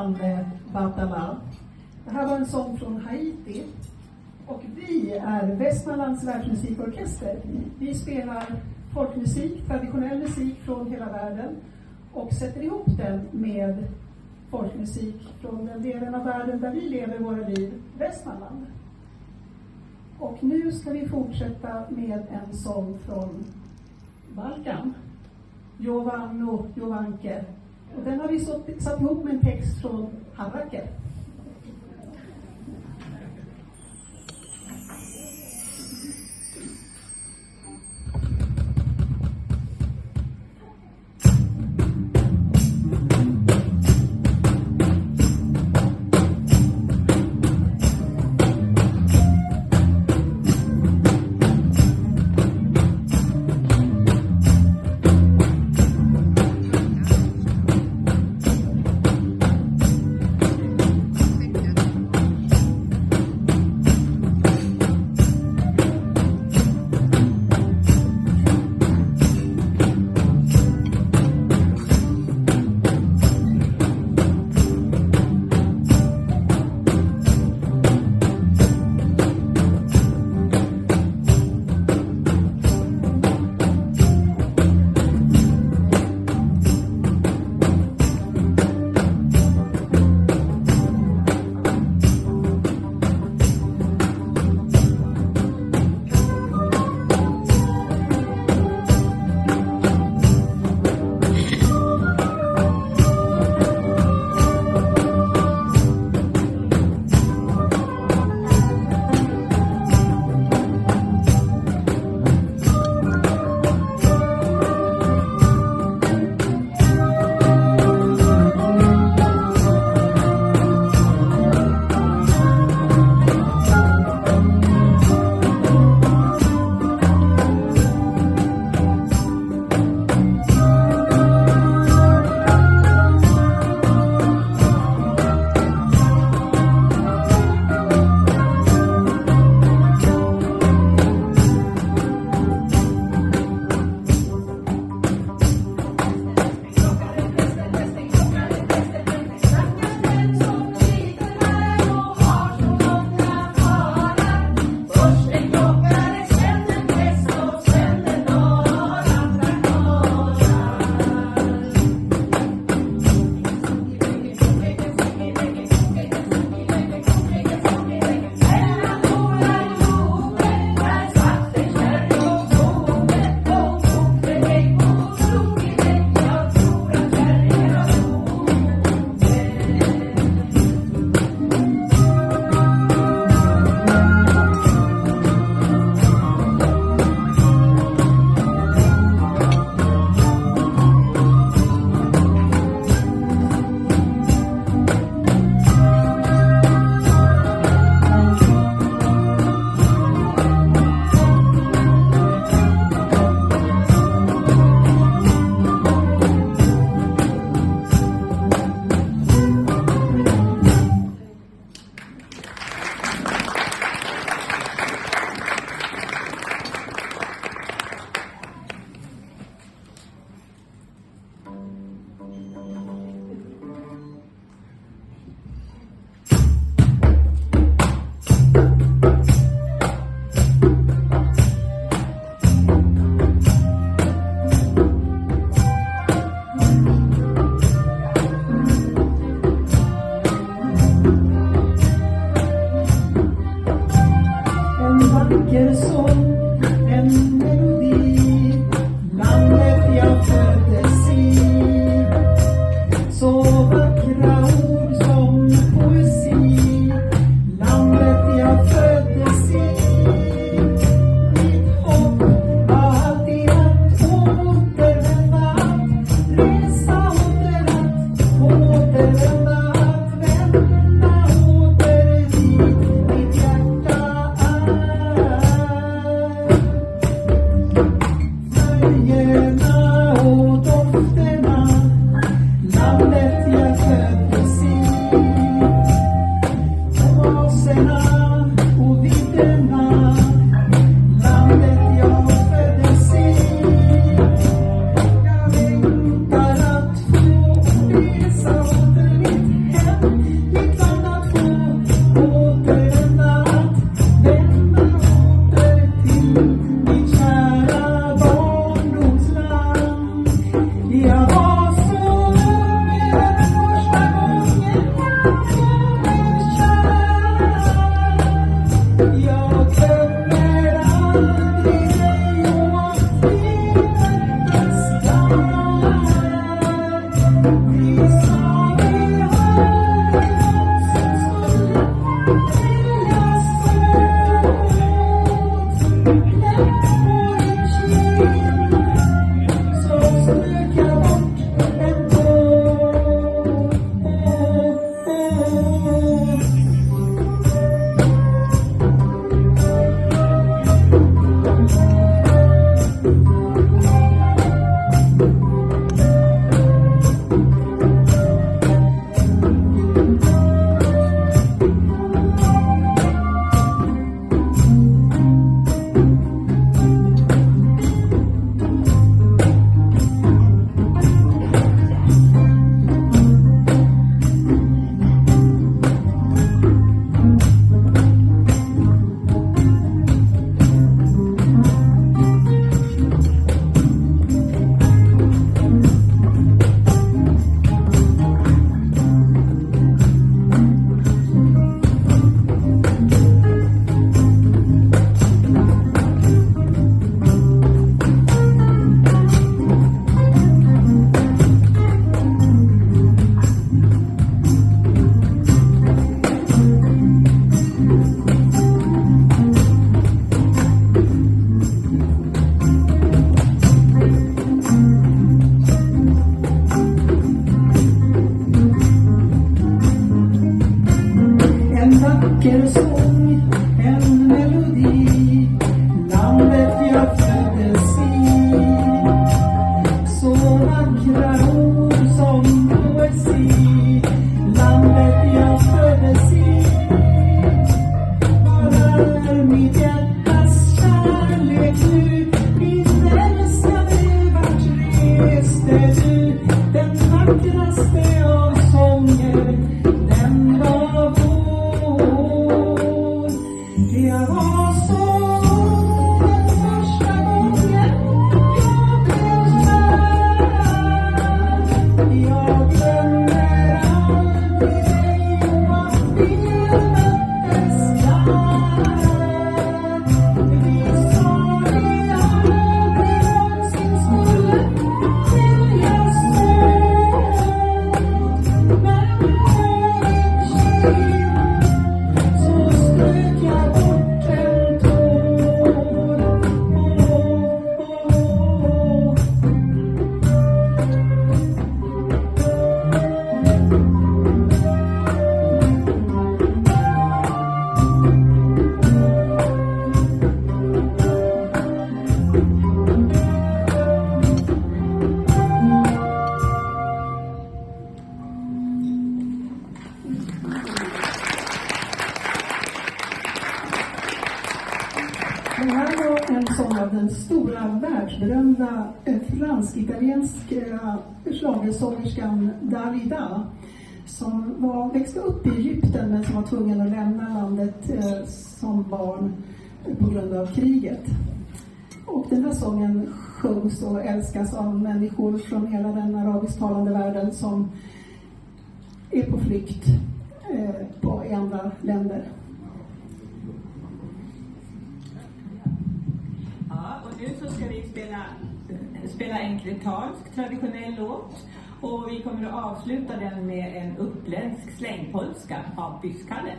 ande Batala. Det här var en sång från Haiti. Och vi är Västmanlands världsmusikorkester. Vi spelar folkmusik, traditionell musik från hela världen och sätter ihop den med folkmusik från den delen av världen där vi lever våra liv, Västmanland. Och nu ska vi fortsätta med en sång från Balkan. Jovanno Jovanke. Och den har vi satt ihop med en text från Harraker. Schlagersångerskan Dalida som var, växte upp i Egypten men som var tvungen att lämna landet eh, som barn på grund av kriget. Och den här sången sjungs och älskas av människor från hela den arabisktalande världen som är på flykt eh, på, i andra länder. Ja, och nu så ska vi spela, spela en kretansk traditionell låt. Och vi kommer att avsluta den med en uppländsk slängpolska av Byskalle.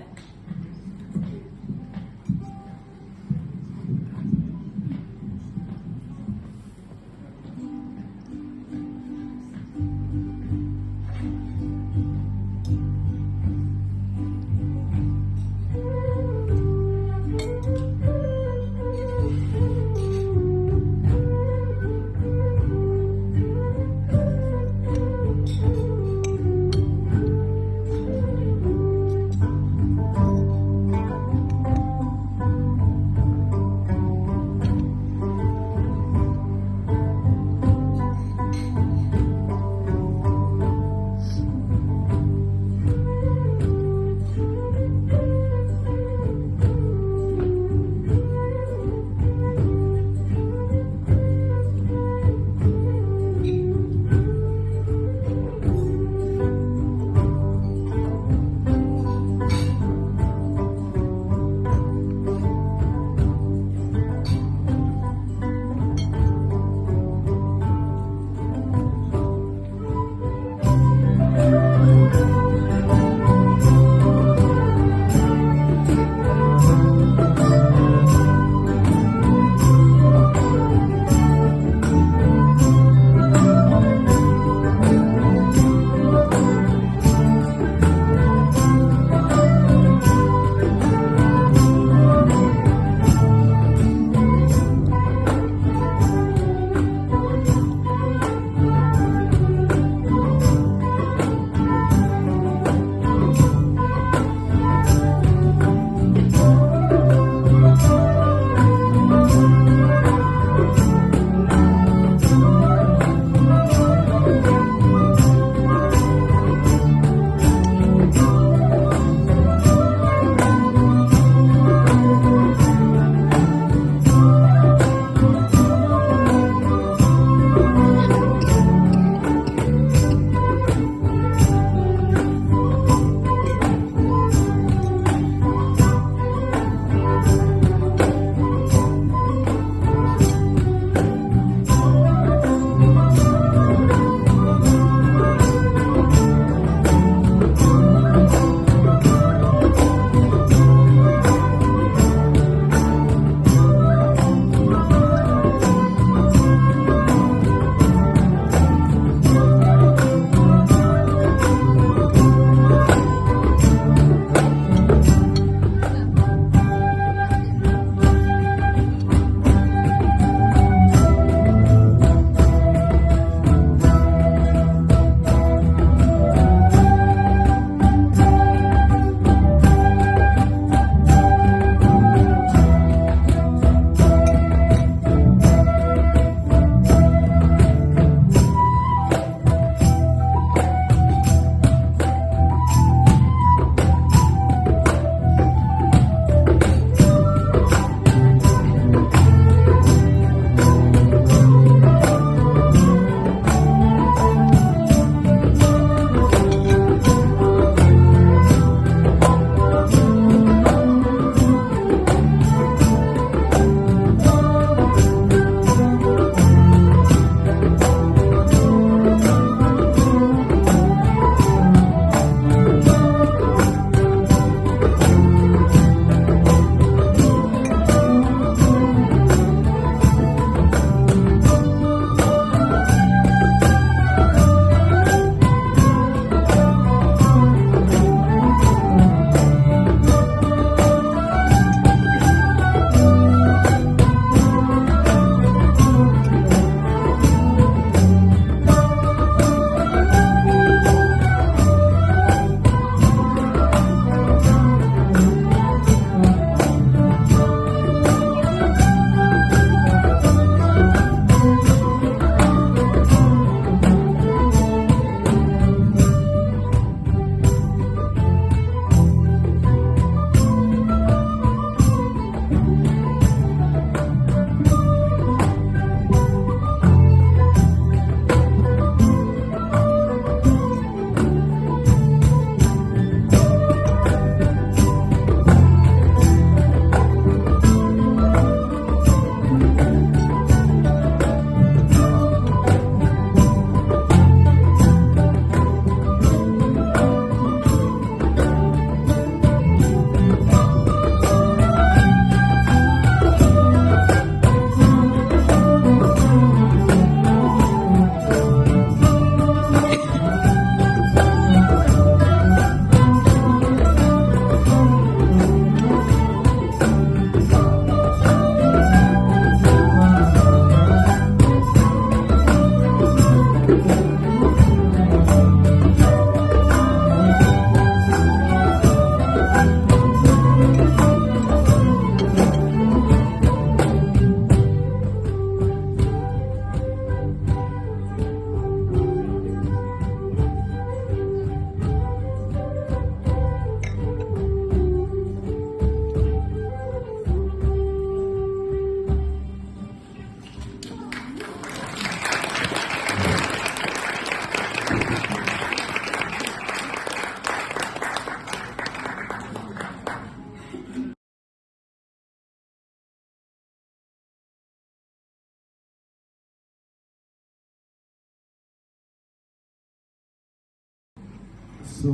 So,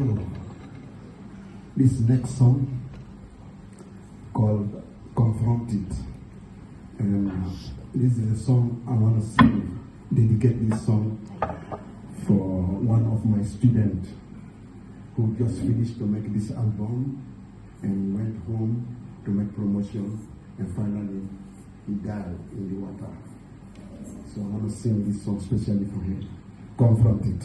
this next song called Confronted. Uh, this is a song I want to sing, dedicate this song for one of my students who just finished to make this album and went home to make promotion and finally he died in the water. So I want to sing this song specially for him. Confronted.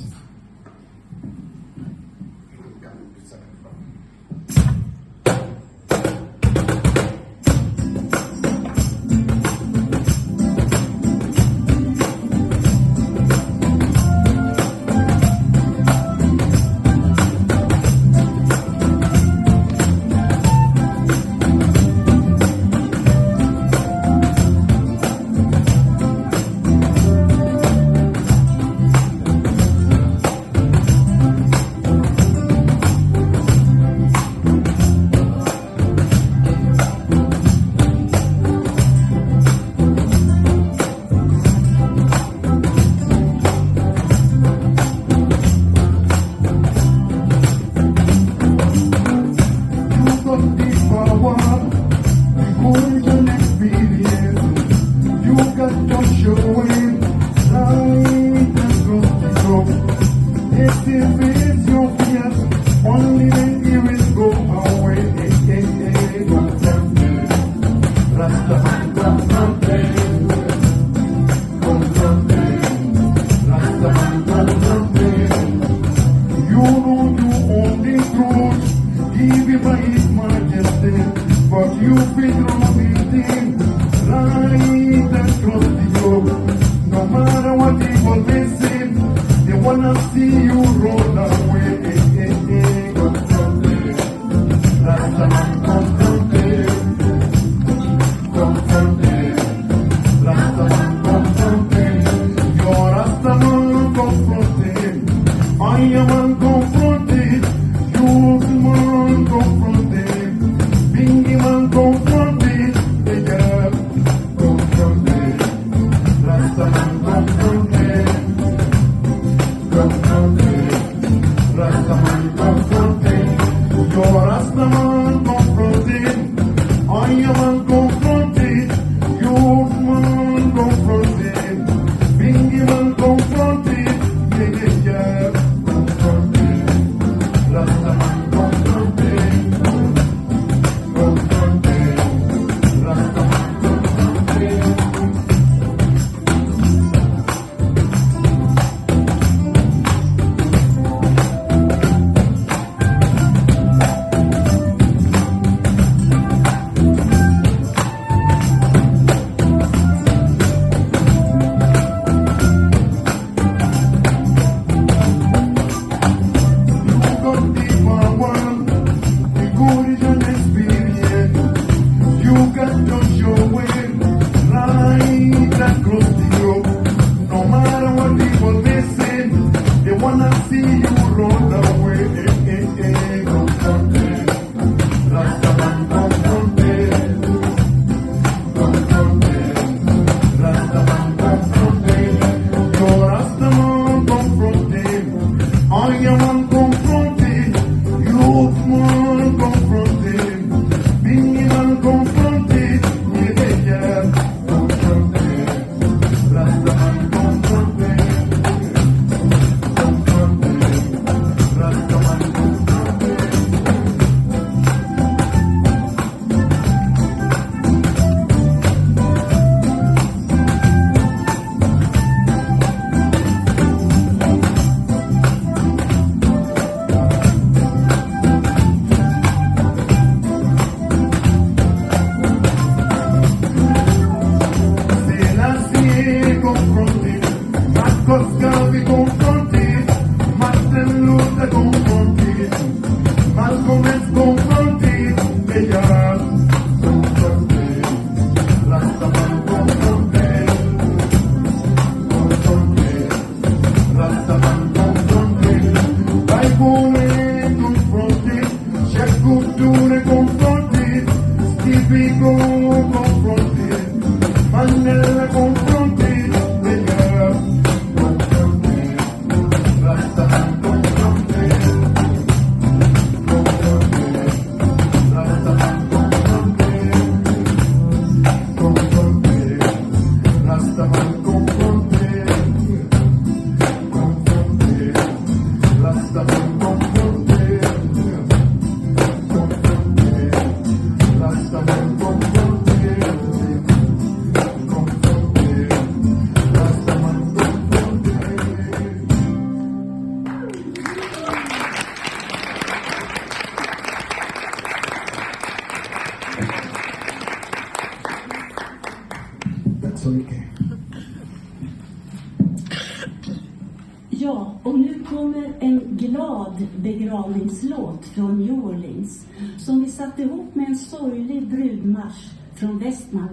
roll.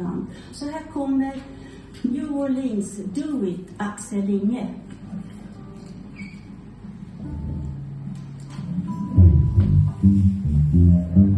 Annan. Så här kommer New Orleans Do It, Axel Inge. Eh,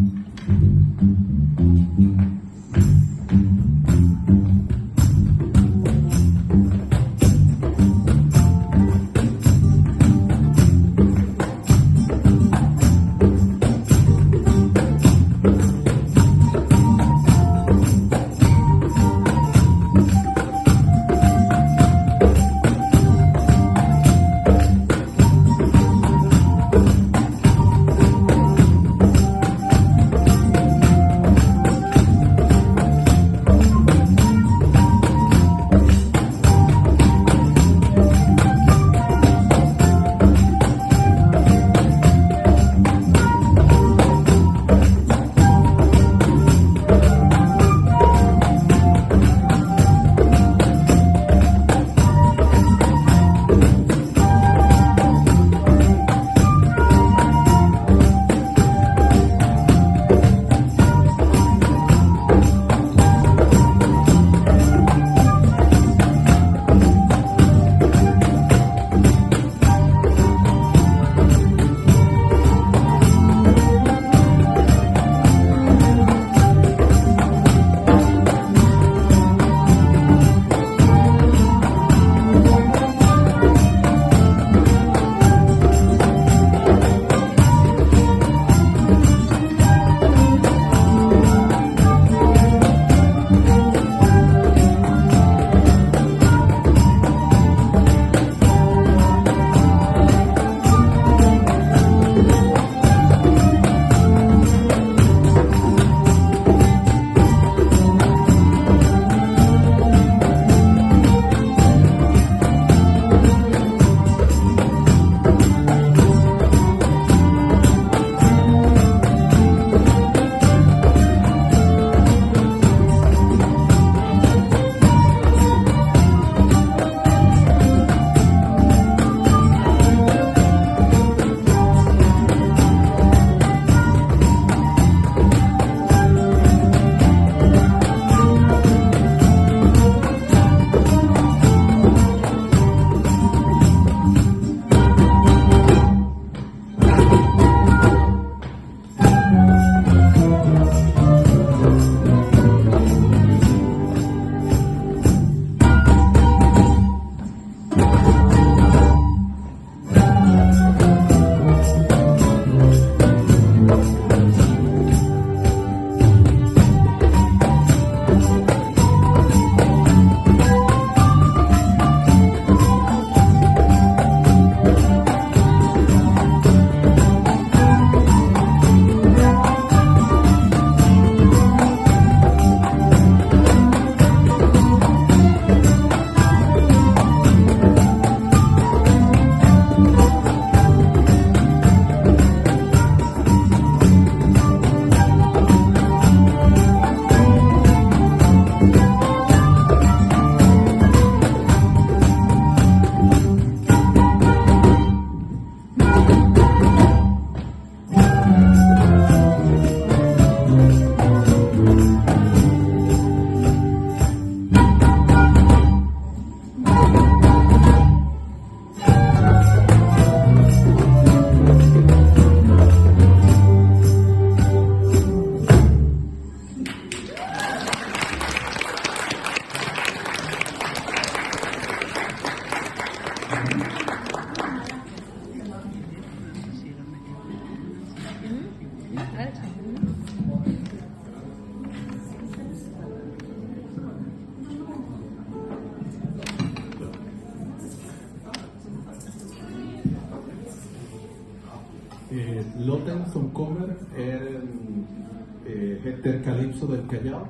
Tercer Calipso del Callao,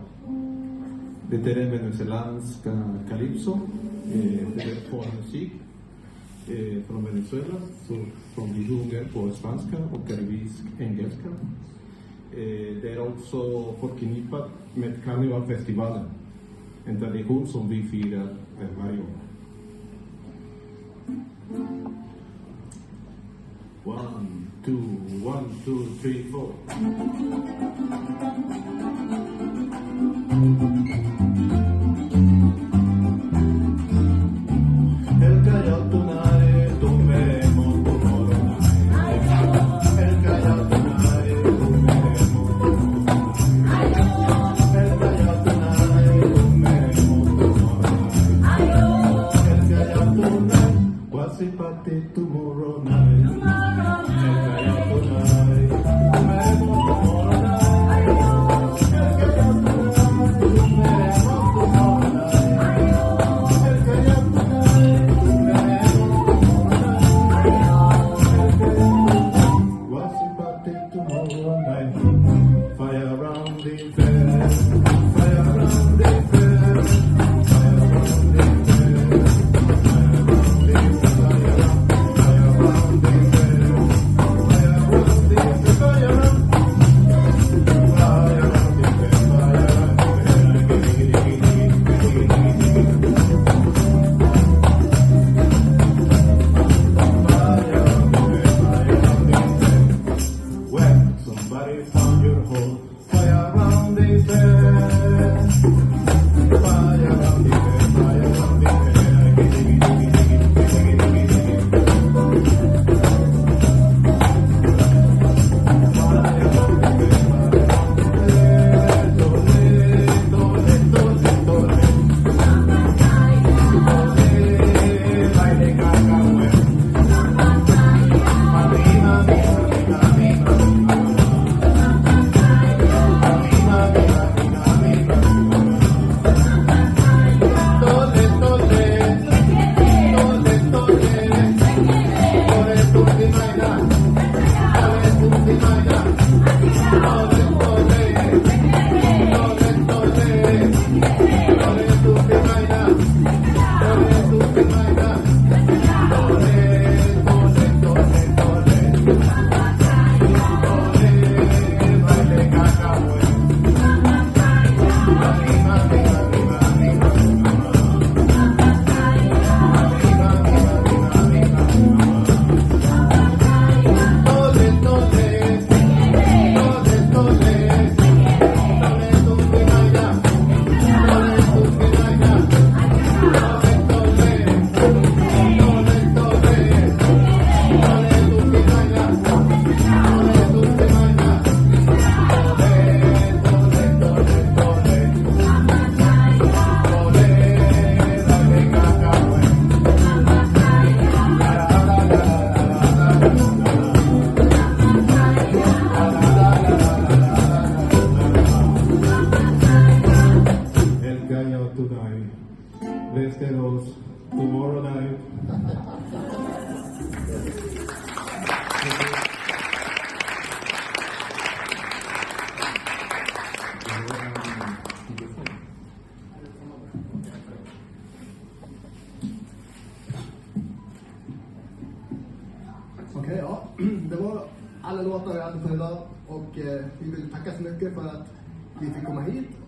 de Tere Venezolanska Calipso, eh, for eh, from Venezuela, so from the Hunger Spanska or Caribbean Engelska. Eh, uh, they're also for Kinipa met Carnival Festival, and that they hold some two, one, two, three, four.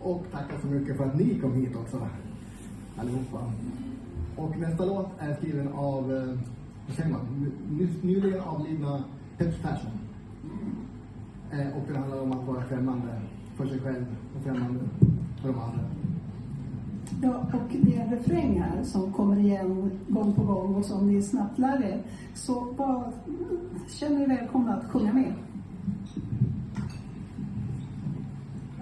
Och tackar så mycket för att ni kom hit också, allihopa. Och nästa låt är skriven av, eh, vad säger man, nyligen avlidna Peps Persson. Eh, och den handlar om att vara främmande för sig själv och främmande för de andra. Ja, och det är refränger som kommer igen gång på gång och som ni snabbt lär er. Så bara känn er välkomna att sjunga med.